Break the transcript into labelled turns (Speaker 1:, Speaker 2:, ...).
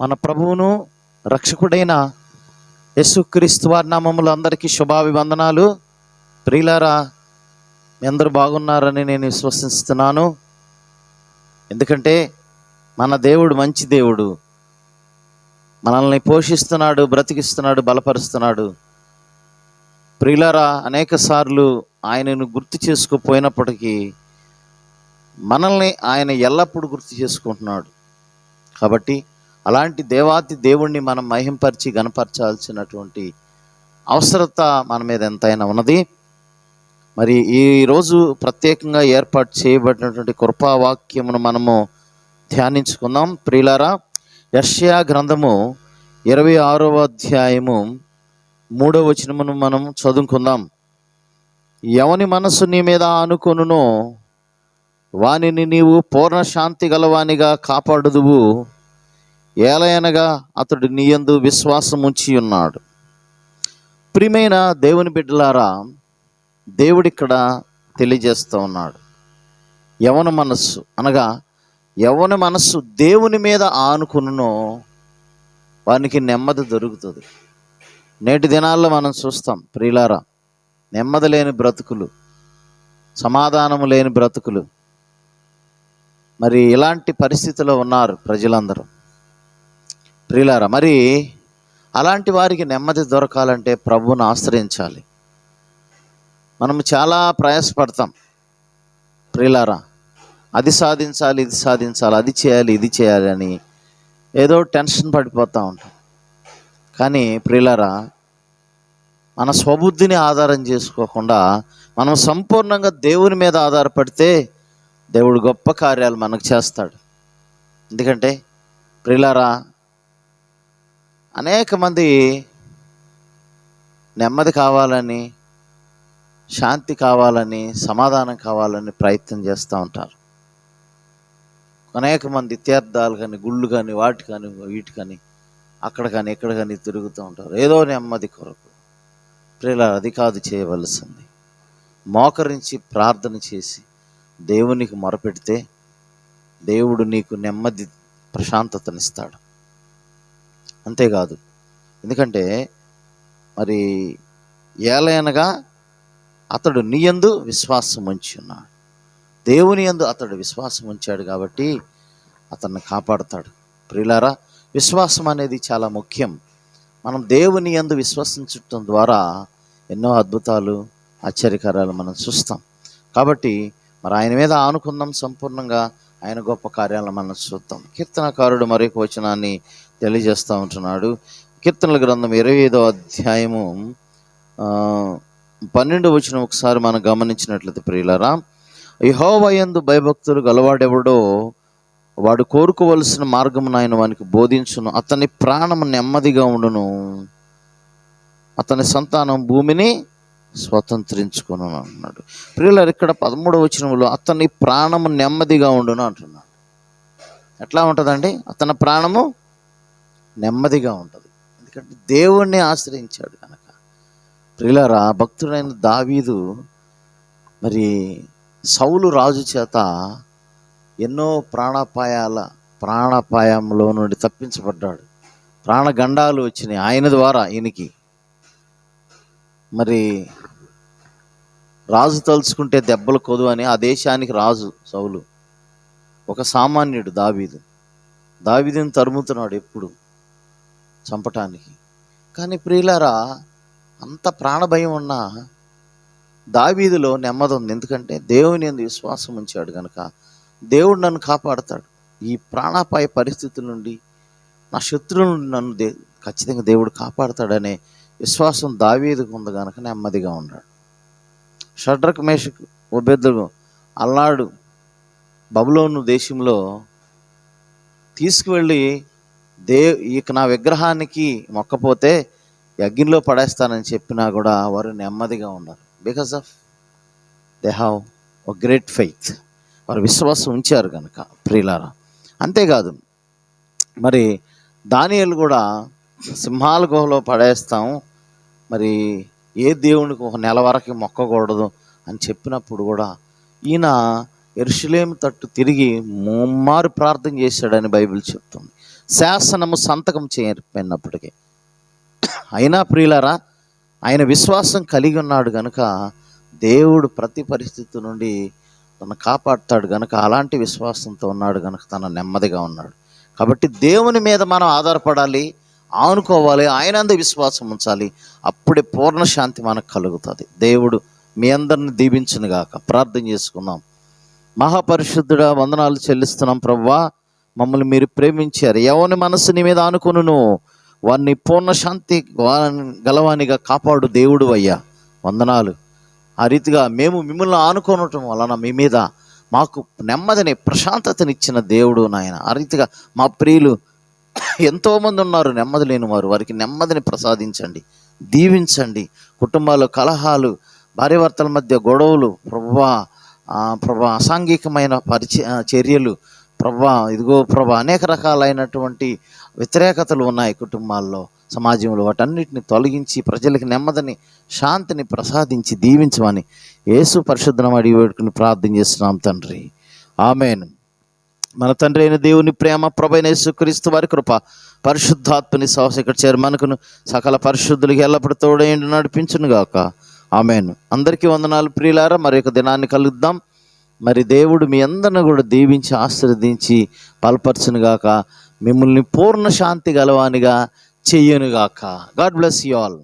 Speaker 1: మన ప్రభువును రక్షకుడైన యేసుక్రీస్తు వారి నామములు అందరికీ శుభాభివందనాలు. ప్రియులారా మీ అందరూ బాగున్నారని నేను విశ్వసిస్తున్నాను. ఎందుకంటే మన దేవుడు మంచి దేవుడు. మనల్ని పోషిస్తున్నాడు బ్రతికిస్తున్నాడు బలపరుస్తున్నాడు. ప్రియులారా అనేక సార్లు ఆయనను గుర్తు చేసుకోపోయినప్పటికీ మనల్ని ఆయన ఎల్లప్పుడూ గుర్తు చేసుకుంటున్నాడు. కాబట్టి అలాంటి దేవాతి దేవుణ్ణి మనం మహింపరిచి గనపరచాల్సినటువంటి అవసరత మన మీద ఎంతైనా ఉన్నది. మరి ఈరోజు ప్రత్యేకంగా ఏర్పాటు చేయబడినటువంటి కృపావాక్యమును మనము ధ్యానించుకుందాం. ప్రియులారా యర్షయా గ్రంథము ఇరవై ఆరవ అధ్యాయము మూడవ వచనమును మనం చదువుకుందాం. ఎవని మనస్సు నీ మీద అనుకొనునో వానిని నీవు పూర్ణ శాంతి గలవానిగా కాపాడుదువు. ఏలయనగా అతడు నీయందు విశ్వాసం ఉంచి ఉన్నాడు. ప్రియమైన దేవుని బిడ్డలారా దేవుడిక్కడ తెలియజేస్తూ ఉన్నాడు. యవన మనస్సు అనగా యవన మనస్సు దేవుని మీద ఆనుకున్నో వానికి నెమ్మది దొరుకుతుంది. నేటి దినాల్లో మనం చూస్తాం ప్రియులారా నెమ్మది లేని బ్రతుకులు సమాధానము లేని బ్రతుకులు. మరి ఇలాంటి పరిస్థితిలో ఉన్నారు ప్రజలందరూ. ప్రియులారా మరి అలాంటి వారికి నెమ్మది దొరకాలంటే ప్రభువును ఆశ్రయించాలి. మనం చాలా ప్రయాసపడతాం. ప్రియులారా అది సాధించాలి ఇది సాధించాలి అది చేయాలి ఇది చేయాలి అని ఏదో టెన్షన్ పడిపోతూ ఉంటాం. కానీ ప్రియులారా మన స్వబుద్ధిని ఆధారం చేసుకోకుండా మనం సంపూర్ణంగా దేవుని మీద ఆధారపడితే దేవుడు గొప్ప కార్యాలు మనకు చేస్తాడు. ఎందుకంటే ప్రియులారా అనేక మంది నెమ్మది కావాలని శాంతి కావాలని సమాధానం కావాలని ప్రయత్నం చేస్తూ ఉంటారు. అనేక మంది తీర్థాలు కానీ గుళ్ళు కానీ వాటి కానీ వీటి కానీ అక్కడ కానీ ఇక్కడ కానీ తిరుగుతూ ఉంటారు. ఏదో నెమ్మది కొరకు. ప్రియుల అది కాదు చేయవలసింది. మోకరించి ప్రార్థన చేసి దేవునికి మొరపెడితే దేవుడు నీకు నెమ్మది ప్రశాంతతనిస్తాడు. అంతేకాదు. ఎందుకంటే మరి ఏలయనగా అతడు నీయందు విశ్వాసం ఉంచి ఉన్నాడు. దేవుని యందు అతడు విశ్వాసం ఉంచాడు కాబట్టి అతన్ని కాపాడుతాడు. ప్రియులారా విశ్వాసం అనేది చాలా ముఖ్యం. మనం దేవుని యందు విశ్వసించటం ద్వారా ఎన్నో అద్భుతాలు ఆశ్చర్యకరాలు మనం చూస్తాం. కాబట్టి మరి ఆయన మీద ఆనుకుందాం సంపూర్ణంగా ఆయన గొప్ప కార్యాలను మనం చూద్దాం. కీర్తనకారుడు మరొక వచనాన్ని తెలియజేస్తూ ఉంటున్నాడు. కీర్తనల గ్రంథం ఇరవై ఐదో అధ్యాయము పన్నెండు వచ్చిన ఒకసారి మనం గమనించినట్లయితే ప్రియులరా యహోవయందు భయభక్తులు గలవాడెవడో వాడు కోరుకోవలసిన మార్గమును ఆయన వానికి బోధించును. అతని ప్రాణం నెమ్మదిగా ఉండును. అతని సంతానం భూమిని స్వతంత్రించుకును అంటున్నాడు. ప్రియులారు ఇక్కడ పదమూడవ వచనంలో అతని ప్రాణము నెమ్మదిగా ఉండును అంటున్నాడు. ఎట్లా ఉంటుందండి? అతని ప్రాణము నెమ్మదిగా ఉంటుంది. ఎందుకంటే దేవుణ్ణి ఆశ్రయించాడు కనుక. ప్రిలరా భక్తుడైన దావీదు మరి సౌలు రాజు చేత ఎన్నో ప్రాణాపాయాల ప్రాణాపాయంలో నుండి తప్పించబడ్డాడు. ప్రాణగండాలు వచ్చినాయి ఆయన ద్వారా ఈయనకి. మరి రాజు తలుచుకుంటే దెబ్బలు కొదు అని ఆ దేశానికి రాజు సౌలు. ఒక సామాన్యుడు దావీదు. దావీదుని తరుముతున్నాడు ఎప్పుడు? చంపటానికి. కానీ ప్రియులారా అంత ప్రాణభయం ఉన్న దావీదిలో నెమ్మది ఉంది. ఎందుకంటే దేవుని ఎందు విశ్వాసం ఉంచాడు కనుక దేవుడు నన్ను కాపాడతాడు. ఈ ప్రాణాపాయ పరిస్థితుల నుండి నా శత్రువుల నుండి నన్ను దే ఖచ్చితంగా దేవుడు కాపాడతాడనే విశ్వాసం దావీదుకు ఉంది కనుక నెమ్మదిగా ఉన్నాడు. షడ్రక్ మేషకు ఒబెద్దుడు అల్లాడు బబులోను దేశంలో తీసుకువెళ్ళి దే ఇక నా విగ్రహానికి మొక్కపోతే యజ్ఞంలో పడేస్తానని చెప్పినా కూడా వారు నెమ్మదిగా ఉన్నారు. బికాస్ ఆఫ్ దే హ్యావ్ ఒక గ్రేట్ ఫెయిత్ వారు విశ్వాసం ఉంచారు కనుక ప్రియులారా. అంతేకాదు మరి దానియలు కూడా సింహాల గుహలో పడేస్తాం. మరి ఏ దేవునికి ఒక నెల వరకు మొక్కకూడదు అని చెప్పినప్పుడు కూడా ఈయన ఎరుషులేం తట్టు తిరిగి ముమ్మారు ప్రార్థన చేశాడని బైబిల్ చెప్తుంది. శాసనము సంతకం చేయకపోయినప్పటికీ అయినా ప్రియులరా ఆయన విశ్వాసం కలిగి ఉన్నాడు గనుక దేవుడు ప్రతి పరిస్థితి నుండి తను కాపాడుతాడు గనుక అలాంటి విశ్వాసంతో ఉన్నాడు గనుక తన నెమ్మదిగా ఉన్నాడు. కాబట్టి దేవుని మీద మనం ఆధారపడాలి ఆనుకోవాలి ఆయన అందు విశ్వాసం ఉంచాలి. అప్పుడే పూర్ణ శాంతి మనకు కలుగుతుంది. దేవుడు మీ అందరిని దీవించును గాక ప్రార్థన చేసుకుందాం. మహాపరిశుద్ధుడా వందనాలు చెల్లిస్తున్నాం ప్రవ్వా మమ్మల్ని మీరు ప్రేమించారు. ఎవని మనసు నీ మీద ఆనుకును వారిని పూర్ణ శాంతి గలవానిగా కాపాడు దేవుడు అయ్యా. వందనాలు. ఆ రీతిగా మేము మిమ్మల్ని ఆనుకోనటం వలన మీ మీద మాకు నెమ్మదిని ప్రశాంతతనిచ్చిన దేవుడు నాయన. ఆ రీతిగా మా ప్రియులు ఎంతోమంది ఉన్నారు నెమ్మది లేని వారు. వారికి నెమ్మదిని ప్రసాదించండి దీవించండి. కుటుంబాలు కలహాలు భార్యాభర్తల మధ్య గొడవలు ప్రభా ప్రభా అసాంఘికమైన పరిచ చర్యలు ప్రభా ఇదిగో ప్రభా అనేక రకాలైనటువంటి వ్యతిరేకతలు ఉన్నాయి కుటుంబాల్లో సమాజంలో. వాటన్నిటిని తొలగించి ప్రజలకు నెమ్మదిని శాంతిని ప్రసాదించి దీవించమని యేసు పరిశుద్ధం అడిగి వేడుకుని ప్రార్థన చేస్తున్నాం తండ్రి. ఆమెను. మన తండ్రి అయిన దేవుని ప్రేమ ప్రభైన యేసుక్రీస్తు వారి కృప పరిశుద్ధాత్మని సాహస ఇక్కడ చేరి మనకును సకల పరిశుద్ధులకి ఎల్లప్పుడు తోడేండి నడిపించునుగాక. ఆమెను. అందరికీ వందనాలు ప్రియులారా మరి దినాన్ని కలుద్దాం. మరి దేవుడు మీ అందరిని కూడా దీవించి ఆశీర్వదించి బలపరచునుగాక మిమ్మల్ని పూర్ణ శాంతి గలవానిగా చెయ్యనుగాక గాడ్ బ్లెస్ యూ ఆల్